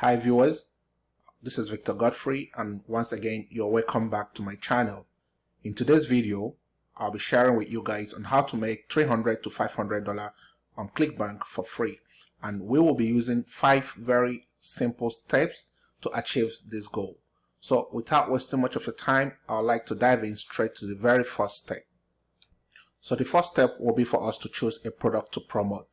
Hi viewers, this is Victor Godfrey and once again you're welcome back to my channel. In today's video, I'll be sharing with you guys on how to make $300 to $500 on ClickBank for free and we will be using five very simple steps to achieve this goal. So without wasting much of your time, I'd like to dive in straight to the very first step. So the first step will be for us to choose a product to promote.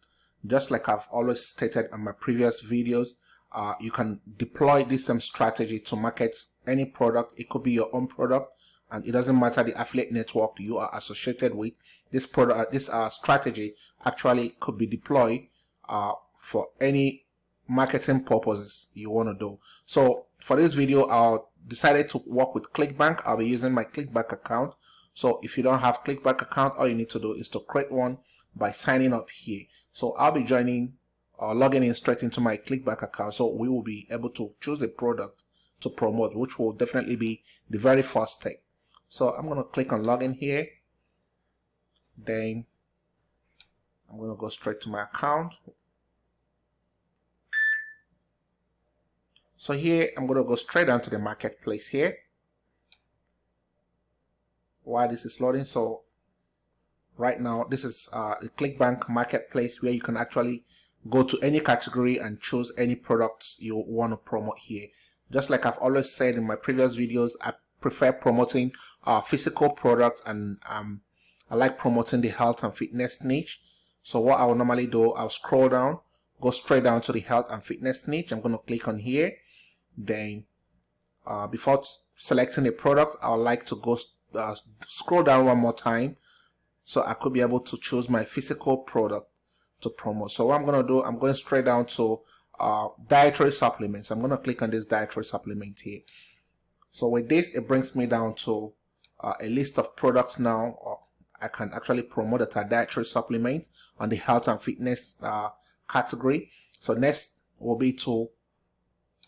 Just like I've always stated in my previous videos, uh, you can deploy this same strategy to market any product. It could be your own product and it doesn't matter the affiliate network you are associated with. This product, uh, this uh, strategy actually could be deployed uh, for any marketing purposes you want to do. So for this video, I decided to work with ClickBank. I'll be using my ClickBank account. So if you don't have ClickBank account, all you need to do is to create one by signing up here. So I'll be joining or logging in straight into my clickbank account. So we will be able to choose a product to promote which will definitely be the very first step so I'm going to click on login here. Then I'm going to go straight to my account. So here I'm going to go straight down to the marketplace here. While this is loading so right now this is uh, the clickbank marketplace where you can actually go to any category and choose any product you want to promote here. Just like I've always said in my previous videos I prefer promoting uh, physical products and um, I like promoting the health and fitness niche. So what I will normally do I'll scroll down go straight down to the health and fitness niche. I'm going to click on here. Then uh, before selecting a product I would like to go uh, scroll down one more time so I could be able to choose my physical product to promote. So what I'm going to do, I'm going straight down to uh, dietary supplements. I'm going to click on this dietary supplement here. So with this, it brings me down to uh, a list of products now. I can actually promote a dietary supplement on the health and fitness uh, category. So next will be to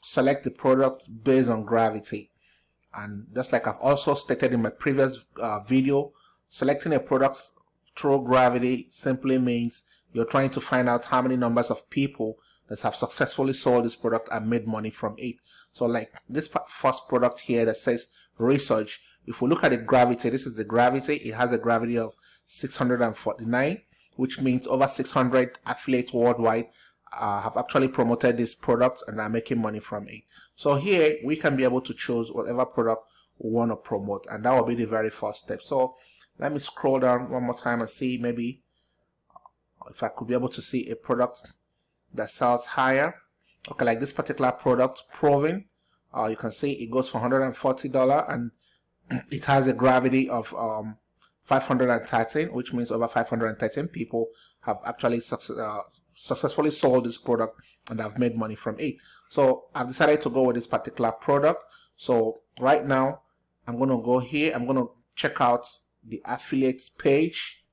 select the product based on gravity. And just like I've also stated in my previous uh, video, selecting a product through gravity simply means you're trying to find out how many numbers of people that have successfully sold this product and made money from it. So like this first product here that says research, if we look at the gravity, this is the gravity, it has a gravity of 649, which means over 600 affiliates worldwide uh, have actually promoted this product and are making money from it. So here we can be able to choose whatever product we want to promote and that will be the very first step. So let me scroll down one more time and see maybe if I could be able to see a product that sells higher okay like this particular product Proving uh, you can see it goes for $140 and it has a gravity of um, 513 which means over 513 people have actually success, uh, successfully sold this product and have made money from it. So I've decided to go with this particular product. So right now I'm going to go here. I'm going to check out the affiliates page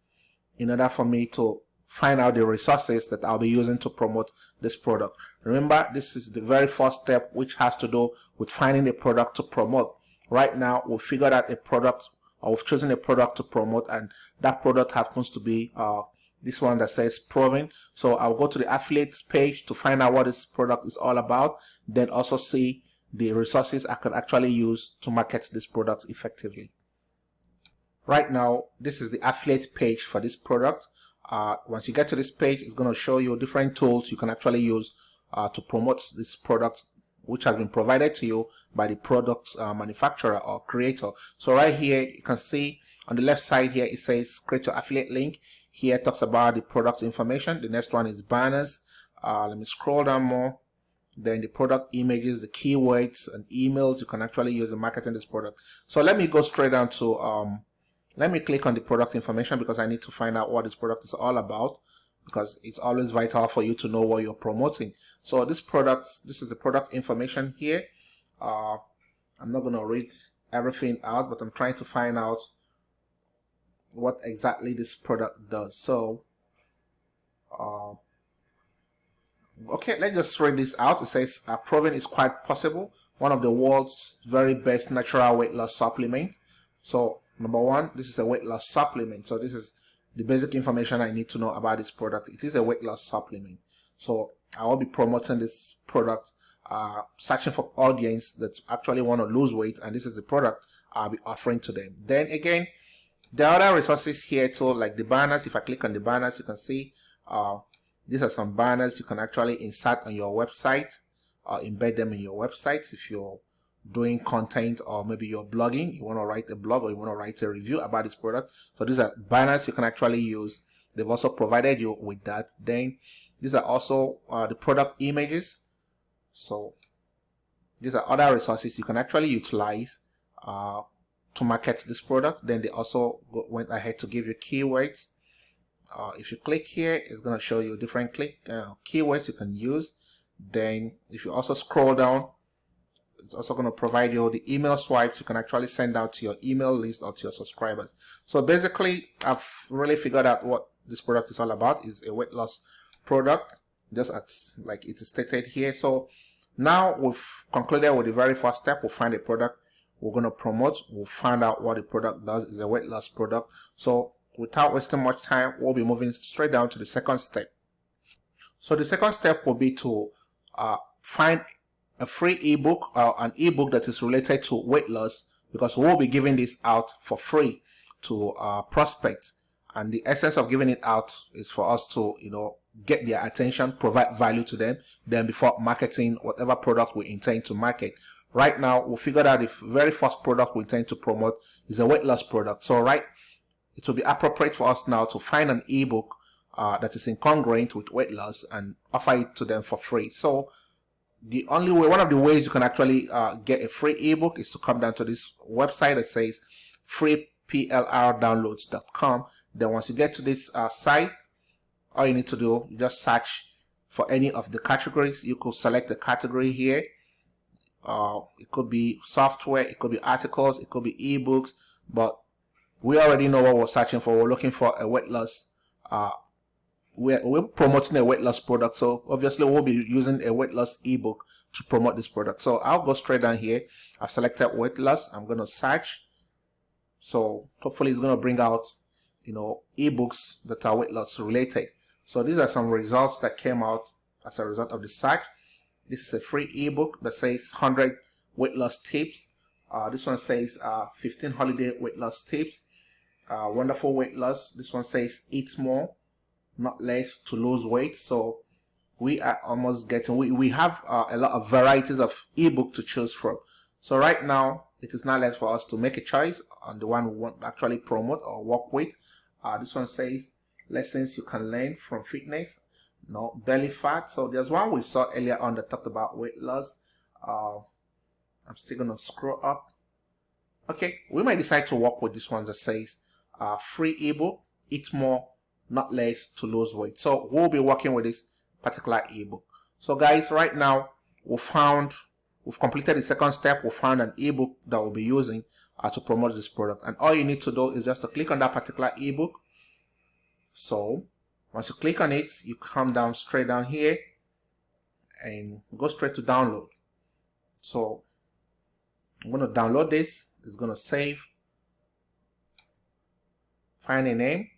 in order for me to find out the resources that I'll be using to promote this product. Remember, this is the very first step which has to do with finding a product to promote. Right now, we figured out a product or we've chosen a product to promote and that product happens to be uh, this one that says Proving. So I'll go to the affiliates page to find out what this product is all about, then also see the resources I can actually use to market this product effectively. Right now, this is the affiliate page for this product uh, once you get to this page it's going to show you different tools you can actually use uh, to promote this product which has been provided to you by the product uh, manufacturer or creator. So right here you can see on the left side here it says create your affiliate link. Here talks about the product information. The next one is banners. Uh, let me scroll down more. Then the product images the keywords and emails you can actually use in marketing this product. So let me go straight down to um, let me click on the product information because I need to find out what this product is all about because it's always vital for you to know what you're promoting. So this product, this is the product information here. Uh, I'm not going to read everything out, but I'm trying to find out what exactly this product does. So, uh, okay, let's just read this out. It says, uh, Proving is quite possible. One of the world's very best natural weight loss supplement. So Number one, this is a weight loss supplement. So this is the basic information I need to know about this product. It is a weight loss supplement. So I will be promoting this product uh, searching for audience that actually want to lose weight and this is the product I'll be offering to them. Then again, are other resources here too, like the banners. If I click on the banners, you can see uh, these are some banners you can actually insert on your website or embed them in your website if you're doing content or maybe you're blogging, you want to write a blog or you want to write a review about this product. So these are banners you can actually use. They've also provided you with that. Then these are also uh, the product images. So these are other resources you can actually utilize uh, to market this product. Then they also went ahead to give you keywords. Uh, if you click here, it's going to show you different click uh, keywords you can use. Then if you also scroll down, it's also going to provide you the email swipes you can actually send out to your email list or to your subscribers. So basically, I've really figured out what this product is all about. is a weight loss product, just as like it is stated here. So now we've concluded with the very first step. We'll find a product we're going to promote. We'll find out what the product does. is a weight loss product. So without wasting much time, we'll be moving straight down to the second step. So the second step will be to uh, find a free ebook or an ebook that is related to weight loss because we'll be giving this out for free to prospects. And the essence of giving it out is for us to you know get their attention provide value to them then before marketing whatever product we intend to market. Right now we figured out the very first product we intend to promote is a weight loss product. So right it will be appropriate for us now to find an ebook uh, that is incongruent with weight loss and offer it to them for free. So the only way one of the ways you can actually uh, get a free ebook is to come down to this website that says freeplrdownloads.com then once you get to this uh, site all you need to do you just search for any of the categories. You could select the category here. Uh, it could be software it could be articles it could be ebooks but we already know what we're searching for. We're looking for a weight loss uh, we're, we're promoting a weight loss product so obviously we'll be using a weight loss ebook to promote this product. So i'll go straight down here. I've selected weight loss. I'm going to search. So hopefully it's going to bring out you know ebooks that are weight loss related. So these are some results that came out as a result of the search. This is a free ebook that says 100 weight loss tips. Uh, this one says uh, 15 holiday weight loss tips. Uh, wonderful weight loss. This one says eat more not less to lose weight. So we are almost getting we, we have uh, a lot of varieties of ebook to choose from. So right now it is not less for us to make a choice on the one we want to actually promote or work with. Uh, this one says lessons you can learn from fitness no belly fat. So there's one we saw earlier on that talked about weight loss. Uh, i'm still gonna scroll up. Okay we might decide to work with this one that says uh, free ebook eat more not less to lose weight. So we'll be working with this particular ebook. So guys, right now we found, we've completed the second step. We found an ebook that we'll be using uh, to promote this product. And all you need to do is just to click on that particular ebook. So once you click on it, you come down straight down here and go straight to download. So I'm going to download this. It's going to save. Find a name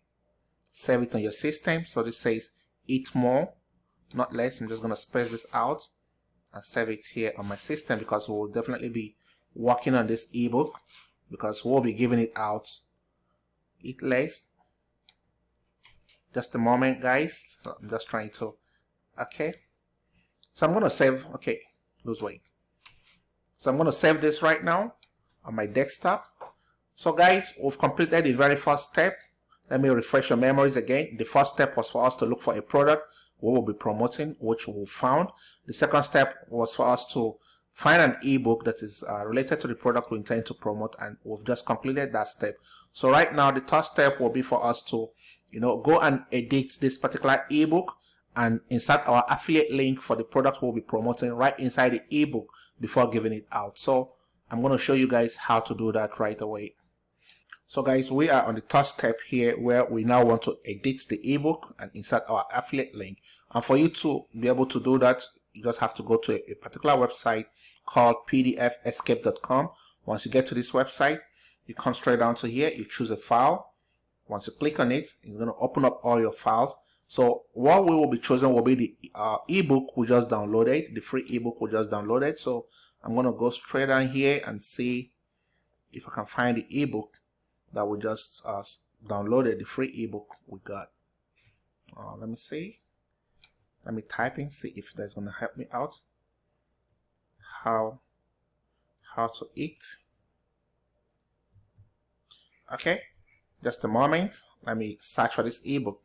save it on your system. So this says eat more, not less. I'm just going to space this out and save it here on my system because we'll definitely be working on this ebook because we'll be giving it out. Eat less. Just a moment guys. So i'm just trying to okay. So i'm going to save okay lose weight. So i'm going to save this right now on my desktop. So guys we've completed the very first step let me refresh your memories again. The first step was for us to look for a product we will be promoting, which we found. The second step was for us to find an ebook that is uh, related to the product we intend to promote and we've just completed that step so right now the third step will be for us to you know go and edit this particular ebook and insert our affiliate link for the product we'll be promoting right inside the ebook before giving it out so i'm going to show you guys how to do that right away so guys, we are on the third step here where we now want to edit the ebook and insert our affiliate link. And for you to be able to do that, you just have to go to a, a particular website called pdfescape.com. Once you get to this website, you come straight down to here, you choose a file. Once you click on it, it's going to open up all your files. So what we will be choosing will be the uh, ebook we just downloaded, the free ebook we just downloaded. So I'm going to go straight down here and see if I can find the ebook that we just uh, downloaded, the free ebook we got. Uh, let me see. Let me type in, see if that's to help me out. How, how to eat. Okay, just a moment. Let me search for this ebook.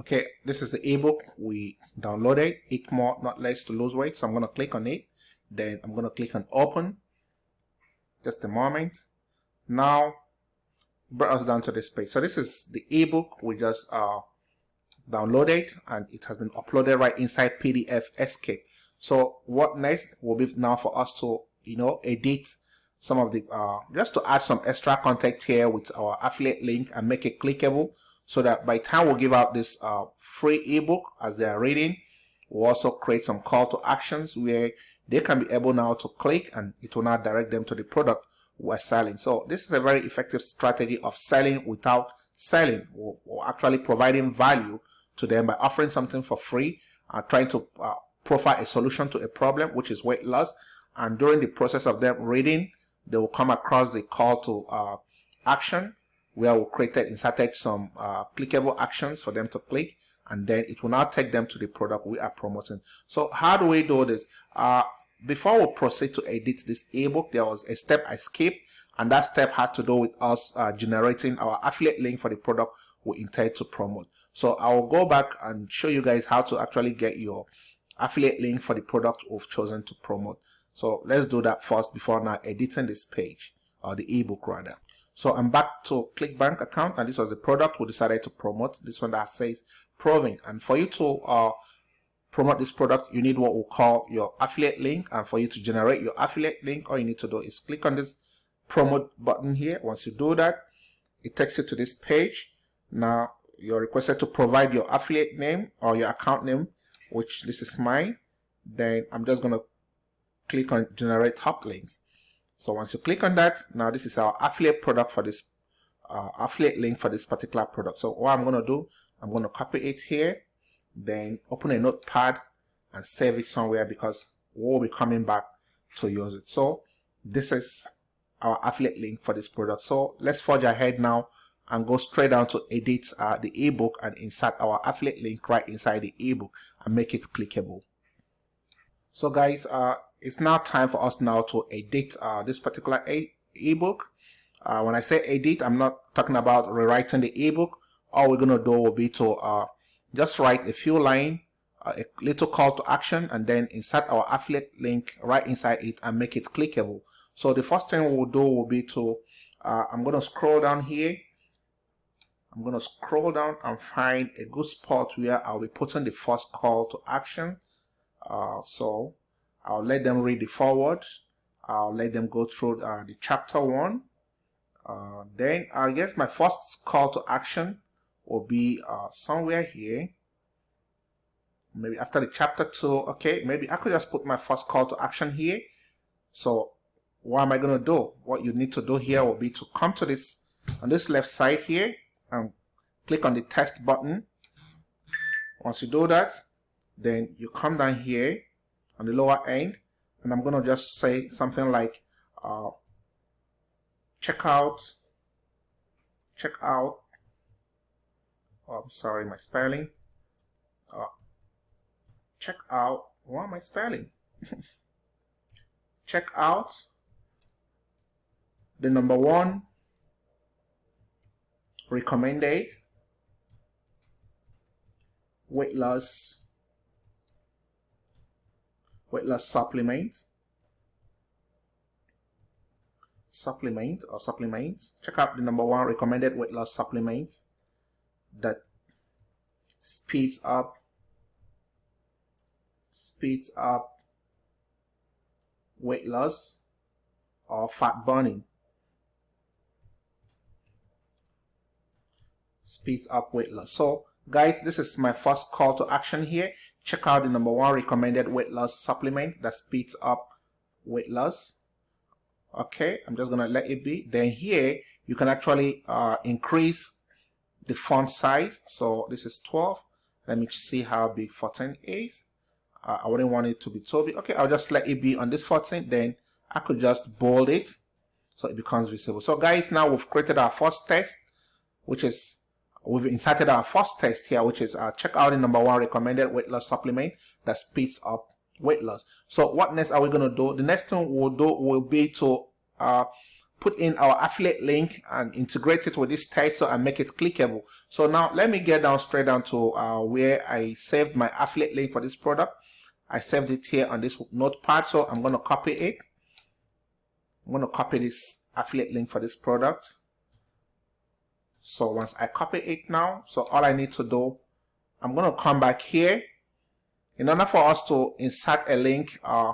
Okay, this is the ebook we downloaded. Eat more, not less to lose weight. So I'm to click on it. Then I'm to click on open. Just a moment. Now, brought us down to this page. So this is the ebook we just uh, downloaded and it has been uploaded right inside PDF Escape. So what next will be now for us to, you know, edit some of the, uh, just to add some extra content here with our affiliate link and make it clickable so that by time we we'll give out this uh, free ebook as they are reading, we'll also create some call to actions where they can be able now to click and it will now direct them to the product we're selling. So this is a very effective strategy of selling without selling or, or actually providing value to them by offering something for free, uh, trying to uh, a solution to a problem, which is weight loss. And during the process of them reading, they will come across the call to uh, action where we created, inserted some uh, clickable actions for them to click and then it will now take them to the product we are promoting. So how do we do this? Uh, before we proceed to edit this ebook, there was a step I skipped and that step had to do with us uh, generating our affiliate link for the product we intend to promote. So I will go back and show you guys how to actually get your affiliate link for the product we've chosen to promote. So let's do that first before now editing this page or the ebook rather. So I'm back to ClickBank account and this was the product we decided to promote. This one that says proving. And for you to uh, promote this product, you need what we call your affiliate link. And for you to generate your affiliate link, all you need to do is click on this promote button here. Once you do that, it takes you to this page. Now you're requested to provide your affiliate name or your account name, which this is mine. Then I'm just going to click on generate top links. So once you click on that, now this is our affiliate product for this uh, affiliate link for this particular product. So what I'm going to do, I'm going to copy it here, then open a notepad and save it somewhere because we'll be coming back to use it. So this is our affiliate link for this product. So let's forge ahead now and go straight down to edit uh, the ebook and insert our affiliate link right inside the ebook and make it clickable. So guys, uh, it's now time for us now to edit uh, this particular ebook. Uh, when I say edit, I'm not talking about rewriting the ebook. All we're going to do will be to uh, just write a few lines, uh, a little call to action, and then insert our affiliate link right inside it and make it clickable. So the first thing we'll do will be to, uh, I'm going to scroll down here. I'm going to scroll down and find a good spot where I'll be putting the first call to action. Uh, so I'll let them read the foreword. I'll let them go through uh, the chapter one. Uh, then I guess my first call to action will be uh, somewhere here. Maybe after the chapter two. Okay, maybe I could just put my first call to action here. So what am I going to do? What you need to do here will be to come to this on this left side here and click on the test button. Once you do that, then you come down here on the lower end and I'm going to just say something like uh, check out check out oh, I'm sorry my spelling. Uh, check out what am I spelling? Check out the number one recommended weight loss weight loss supplement. Supplement or supplements. Check out the number one recommended weight loss supplement that speeds up speeds up weight loss or fat burning. Speeds up weight loss. So guys this is my first call to action here. Check out the number one recommended weight loss supplement that speeds up weight loss. Okay i'm just gonna let it be. Then here you can actually uh, increase the font size. So this is 12 let me see how big 14 is. Uh, I wouldn't want it to be too big. Okay I'll just let it be on this 14 then I could just bold it so it becomes visible. So guys now we've created our first test which is we've inserted our first test here which is uh, check out the number one recommended weight loss supplement that speeds up weight loss. So what next are we going to do? The next thing we'll do will be to uh, put in our affiliate link and integrate it with this title and make it clickable. So now let me get down straight down to uh, where I saved my affiliate link for this product. I saved it here on this notepad. So I'm going to copy it. I'm going to copy this affiliate link for this product. So once I copy it now, so all I need to do, I'm going to come back here. In order for us to insert a link, uh,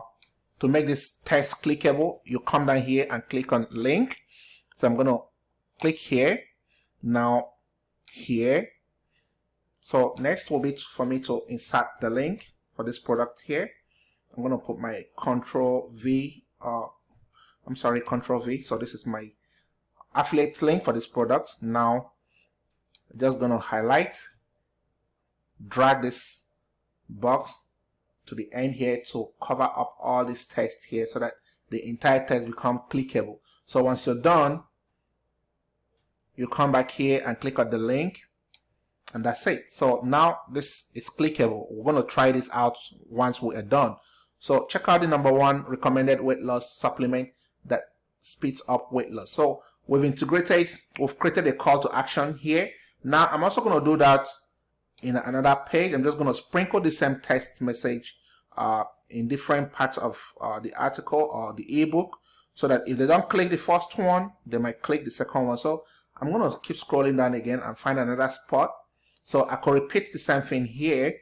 to make this test clickable, you come down here and click on link. So I'm going to click here. Now here. So next will be for me to insert the link for this product here. I'm going to put my control V, uh, I'm sorry, control V. So this is my affiliate link for this product. Now, I'm just going to highlight, drag this box to the end here to cover up all this text here so that the entire text become clickable. So once you're done, you come back here and click on the link and that's it. So now this is clickable. We're going to try this out once we are done. So check out the number one recommended weight loss supplement that speeds up weight loss. So we've integrated, we've created a call to action here. Now I'm also going to do that in another page. I'm just going to sprinkle the same text message uh, in different parts of uh, the article or the ebook so that if they don't click the first one, they might click the second one. So I'm going to keep scrolling down again and find another spot. So I could repeat the same thing here.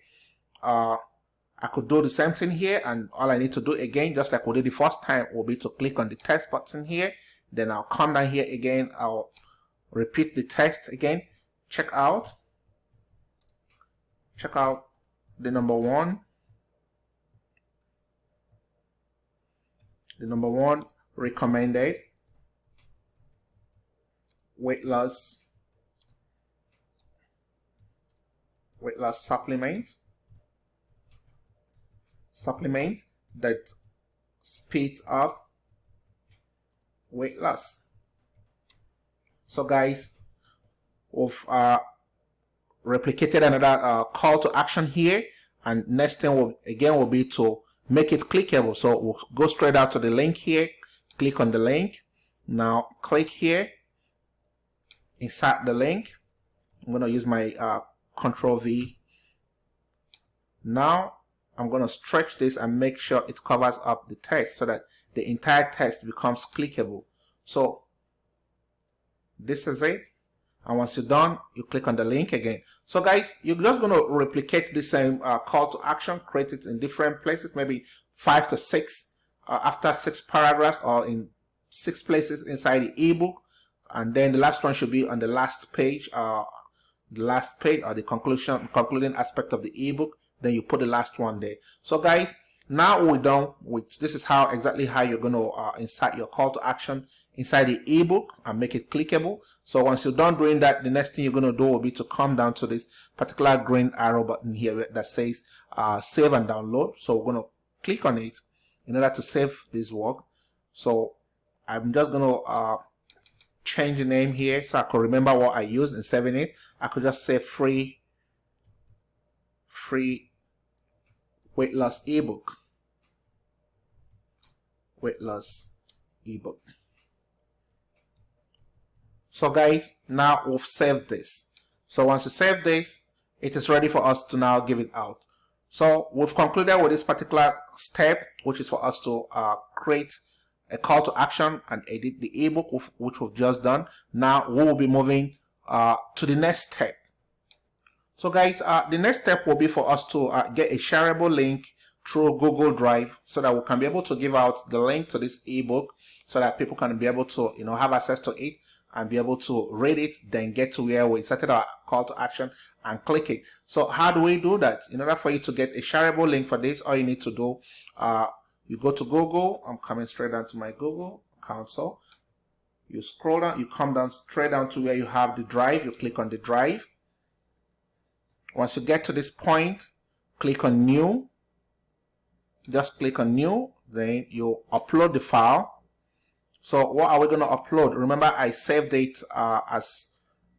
Uh, I could do the same thing here and all I need to do again, just like we did the first time, will be to click on the text button here. Then I'll come down here again. I'll repeat the text again. Check out check out the number one. The number one recommended weight loss weight loss supplement. Supplement that speeds up weight loss. So guys we've uh, replicated another uh, call to action here. And next thing will again will be to make it clickable. So we'll go straight out to the link here. Click on the link. Now click here. Insert the link. I'm going to use my uh, control V. Now I'm going to stretch this and make sure it covers up the text so that the entire text becomes clickable. So this is it and once you're done you click on the link again. So guys you're just going to replicate the same uh, call to action create it in different places maybe five to six uh, after six paragraphs or in six places inside the ebook. And then the last one should be on the last page uh, the last page or the conclusion concluding aspect of the ebook. Then you put the last one there. So guys now we're done with this is how exactly how you're going to uh, insert your call to action inside the ebook and make it clickable. So once you're done doing that the next thing you're going to do will be to come down to this particular green arrow button here that says uh, save and download. So we're going to click on it in order to save this work. So i'm just going to uh, change the name here so i can remember what i used in saving it. I could just say free free weight loss ebook weight loss ebook. So guys, now we've saved this. So once you save this, it is ready for us to now give it out. So we've concluded with this particular step, which is for us to uh, create a call to action and edit the ebook, which we've just done. Now we will be moving uh, to the next step. So guys, uh, the next step will be for us to uh, get a shareable link through Google Drive so that we can be able to give out the link to this ebook so that people can be able to, you know, have access to it and be able to read it, then get to where we inserted our call to action and click it. So how do we do that? In order for you to get a shareable link for this, all you need to do, uh, you go to Google. I'm coming straight down to my Google console. You scroll down, you come down straight down to where you have the drive. You click on the drive. once you get to this point click on new just click on new then you upload the file. So what are we going to upload? Remember I saved it uh, as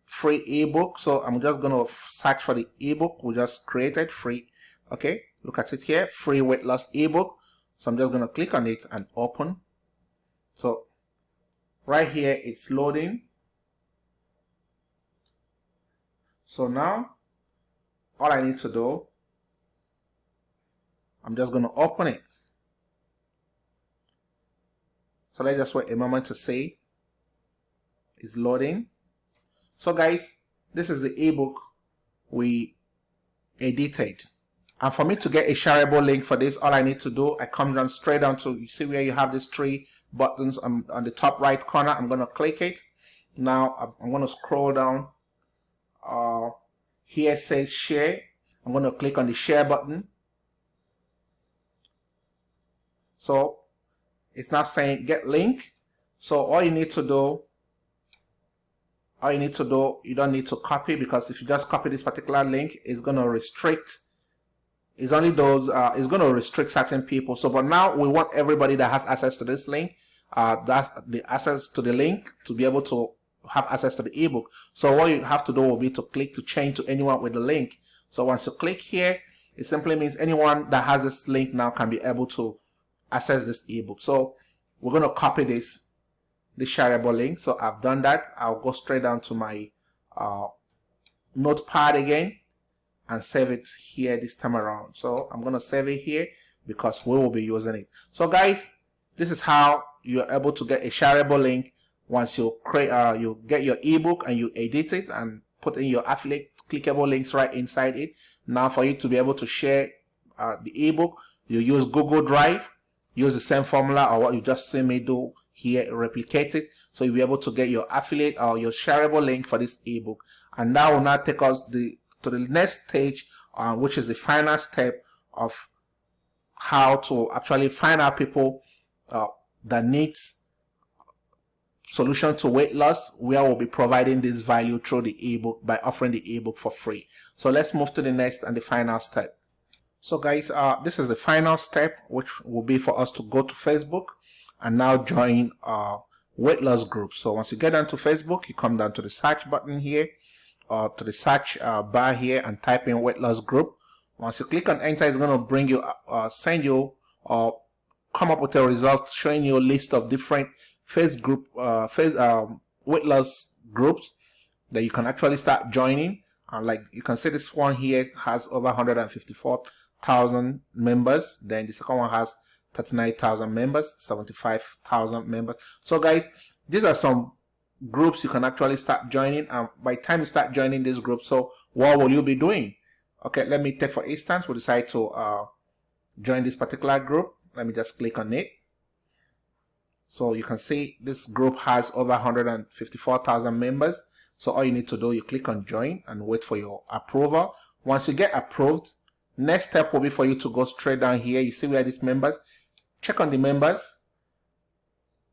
free ebook so I'm just going to search for the ebook. We just created free. Okay look at it here free weight loss ebook. So I'm just going to click on it and open. So right here it's loading. So now all I need to do I'm just going to open it. So let's just wait a moment to see it's loading. So guys this is the ebook we edited. And for me to get a shareable link for this all I need to do I come down straight down to you see where you have these three buttons on, on the top right corner? I'm gonna click it. Now I'm, I'm gonna scroll down. Uh, here says share. I'm gonna click on the share button so it's not saying get link. So all you need to do all you need to do you don't need to copy because if you just copy this particular link it's going to restrict it's only those uh, it's going to restrict certain people. So but now we want everybody that has access to this link uh, that's the access to the link to be able to have access to the ebook. So what you have to do will be to click to change to anyone with the link. So once you click here it simply means anyone that has this link now can be able to access this ebook. So we're going to copy this the shareable link. So I've done that. I'll go straight down to my uh, notepad again and save it here this time around. So I'm gonna save it here because we will be using it. So guys this is how you're able to get a shareable link once you create uh, you get your ebook and you edit it and put in your affiliate clickable links right inside it. Now for you to be able to share uh, the ebook you use Google Drive use the same formula or what you just see me do here replicate it. So you'll be able to get your affiliate or your shareable link for this ebook. And that will now take us the to the next stage uh, which is the final step of how to actually find out people uh, that needs solution to weight loss where we'll be providing this value through the ebook by offering the ebook for free. So let's move to the next and the final step so guys, uh, this is the final step, which will be for us to go to Facebook and now join our weight loss group. So once you get onto Facebook, you come down to the search button here or to the search uh, bar here and type in weight loss group. Once you click on enter, it's going to bring you, uh, uh, send you or come up with a result showing you a list of different face group, uh, face um, weight loss groups that you can actually start joining. And like you can see this one here has over 154 thousand members. Then the second one has 39,000 members, 75,000 members. So guys, these are some groups you can actually start joining. And by time you start joining this group, so what will you be doing? Okay, let me take for instance, we decide to uh, join this particular group. Let me just click on it. So you can see this group has over 154,000 members. So all you need to do, you click on join and wait for your approval. Once you get approved, Next step will be for you to go straight down here. You see where these members? Check on the members.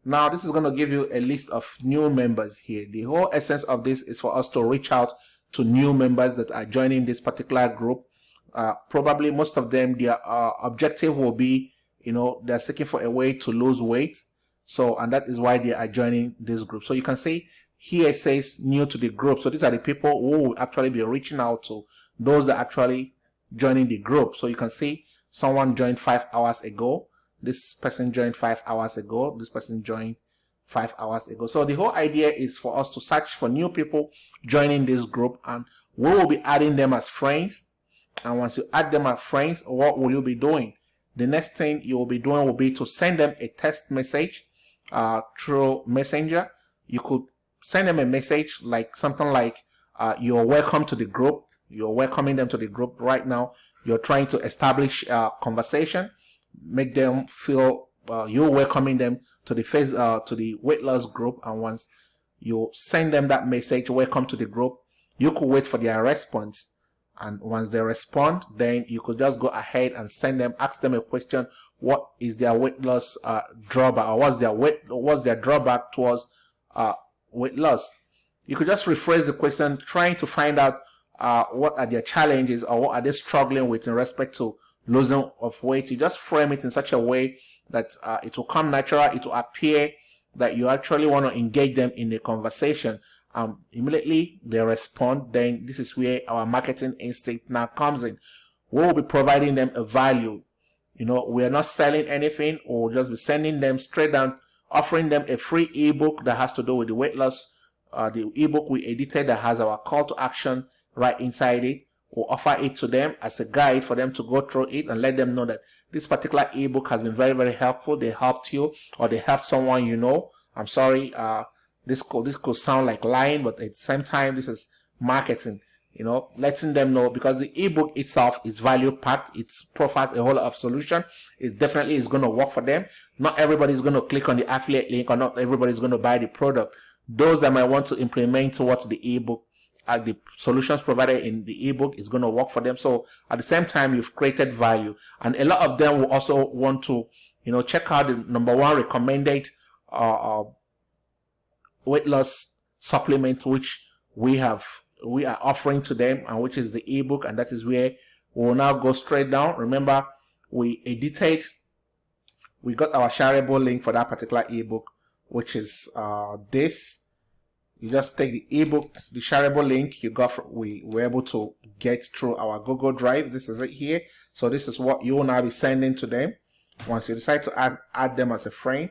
Now this is going to give you a list of new members here. The whole essence of this is for us to reach out to new members that are joining this particular group. Uh, probably most of them, their uh, objective will be, you know, they're seeking for a way to lose weight. So, and that is why they are joining this group. So you can see here it says new to the group. So these are the people who will actually be reaching out to those that actually joining the group. So you can see someone joined five hours ago. This person joined five hours ago. This person joined five hours ago. So the whole idea is for us to search for new people joining this group and we will be adding them as friends. And once you add them as friends, what will you be doing? The next thing you will be doing will be to send them a text message uh, through Messenger. You could send them a message like something like, uh, you're welcome to the group you're welcoming them to the group right now. You're trying to establish a conversation, make them feel uh, you're welcoming them to the face uh, to the weight loss group. And once you send them that message, welcome to the group, you could wait for their response. And once they respond, then you could just go ahead and send them, ask them a question. What is their weight loss uh, drawback, or what's their weight, what's their drawback towards uh, weight loss? You could just rephrase the question, trying to find out uh, what are their challenges or what are they struggling with in respect to losing of weight. You just frame it in such a way that uh, it will come natural. It will appear that you actually want to engage them in a conversation. Um, immediately they respond. Then this is where our marketing instinct now comes in. We will be providing them a value. You know, we are not selling anything. We'll just be sending them straight down, offering them a free ebook that has to do with the weight loss. Uh, the ebook we edited that has our call to action right inside it. We'll offer it to them as a guide for them to go through it and let them know that this particular ebook has been very, very helpful. They helped you or they helped someone you know. I'm sorry, uh, this could, this could sound like lying, but at the same time, this is marketing you know letting them know because the ebook itself is value packed it provides a whole lot of solution it definitely is going to work for them not everybody is going to click on the affiliate link or not everybody is going to buy the product those that might want to implement towards the ebook uh, the solutions provided in the ebook is going to work for them. So at the same time, you've created value, and a lot of them will also want to, you know, check out the number one recommended uh, uh, weight loss supplement, which we have we are offering to them, and which is the ebook, and that is where we will now go straight down. Remember, we edited, we got our shareable link for that particular ebook, which is uh, this you just take the ebook the shareable link you got from, we were able to get through our google drive. This is it here. So this is what you will now be sending to them. Once you decide to add, add them as a friend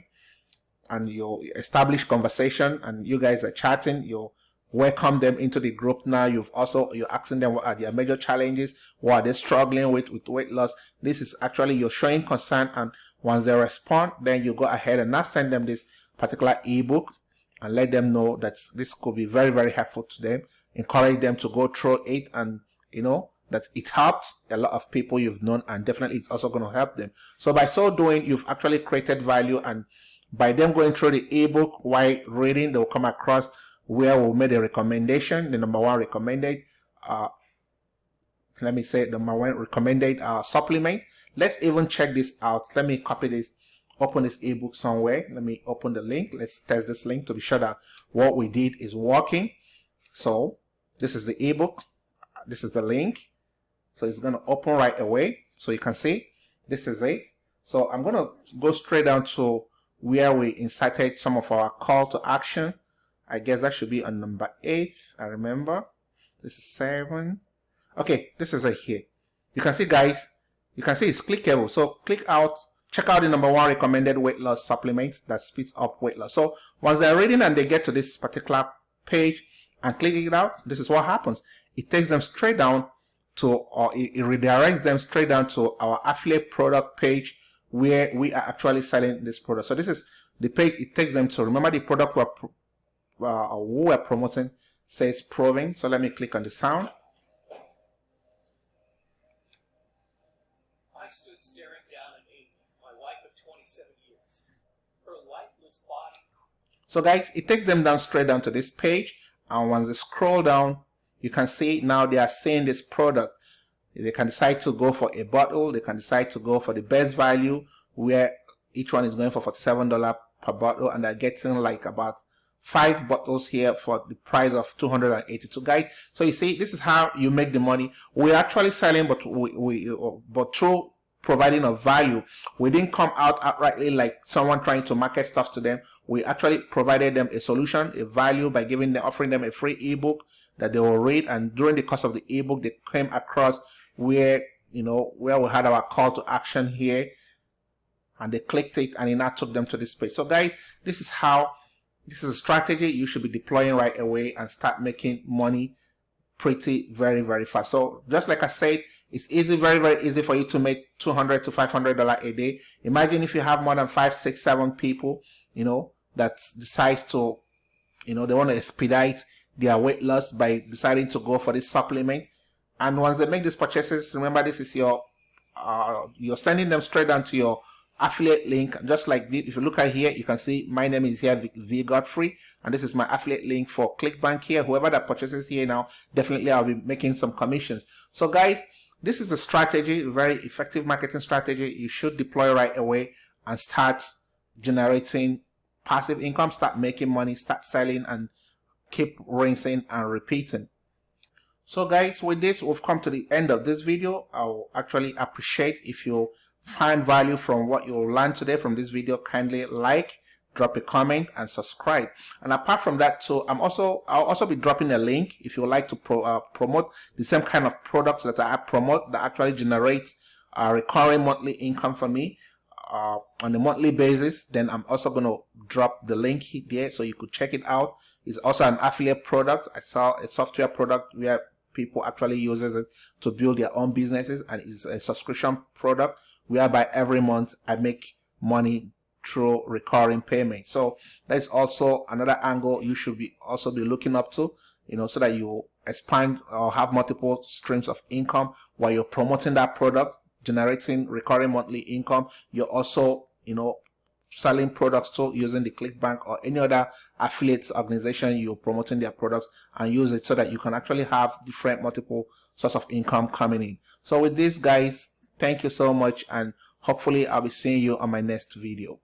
and you establish conversation and you guys are chatting you welcome them into the group now. You've also you're asking them what are their major challenges what are they struggling with with weight loss. This is actually you're showing concern and once they respond then you go ahead and now send them this particular ebook and let them know that this could be very, very helpful to them. Encourage them to go through it and, you know, that it helped a lot of people you've known and definitely it's also going to help them. So by so doing, you've actually created value and by them going through the ebook while reading, they'll come across where we made a recommendation, the number one recommended, uh, let me say the number one recommended uh, supplement. Let's even check this out. Let me copy this open this ebook somewhere. Let me open the link. Let's test this link to be sure that what we did is working. So this is the ebook. This is the link. So it's going to open right away. So you can see this is it. So I'm going to go straight down to where we inserted some of our call to action. I guess that should be on number eight. I remember. This is seven. Okay, this is it here. You can see guys, you can see it's clickable. So click out check out the number one recommended weight loss supplement that speeds up weight loss. So once they're reading and they get to this particular page and clicking it out, this is what happens. It takes them straight down to, or it, it redirects them straight down to our affiliate product page where we are actually selling this product. So this is the page it takes them to. Remember the product we're, uh, we're promoting says proving. So let me click on the sound. So guys, it takes them down straight down to this page. And once they scroll down, you can see now they are seeing this product. They can decide to go for a bottle. They can decide to go for the best value where each one is going for $47 per bottle and they're getting like about five bottles here for the price of 282 guys so you see this is how you make the money we're actually selling but we, we but through providing a value. We didn't come out outrightly like someone trying to market stuff to them. We actually provided them a solution, a value by giving them, offering them a free ebook that they will read. And during the course of the ebook, they came across where, you know, where we had our call to action here and they clicked it and it now took them to this page. So guys, this is how, this is a strategy you should be deploying right away and start making money pretty very, very fast. So just like I said, it's easy, very, very easy for you to make 200 to $500 a day. Imagine if you have more than five, six, seven people, you know, that decides to, you know, they want to expedite their weight loss by deciding to go for this supplement. And once they make these purchases, remember this is your, uh, you're sending them straight down to your affiliate link just like this if you look at here you can see my name is here v godfrey and this is my affiliate link for clickbank here whoever that purchases here now definitely i'll be making some commissions so guys this is a strategy, very effective marketing strategy you should deploy right away and start generating passive income, start making money, start selling and keep rinsing and repeating. So guys, with this, we've come to the end of this video. I'll actually appreciate if you find value from what you'll learn today from this video. Kindly like, drop a comment and subscribe. And apart from that, so I'm also, I'll also be dropping a link if you would like to pro, uh, promote the same kind of products that I promote that actually generates a recurring monthly income for me uh, on a monthly basis. Then I'm also going to drop the link here so you could check it out. It's also an affiliate product. I saw a software product where people actually uses it to build their own businesses and it's a subscription product whereby every month I make money through recurring payment. So that's also another angle you should be also be looking up to, you know, so that you expand or have multiple streams of income while you're promoting that product, generating recurring monthly income. You're also, you know, selling products to using the clickbank or any other affiliate organization you're promoting their products and use it so that you can actually have different multiple source of income coming in so with this guys thank you so much and hopefully i'll be seeing you on my next video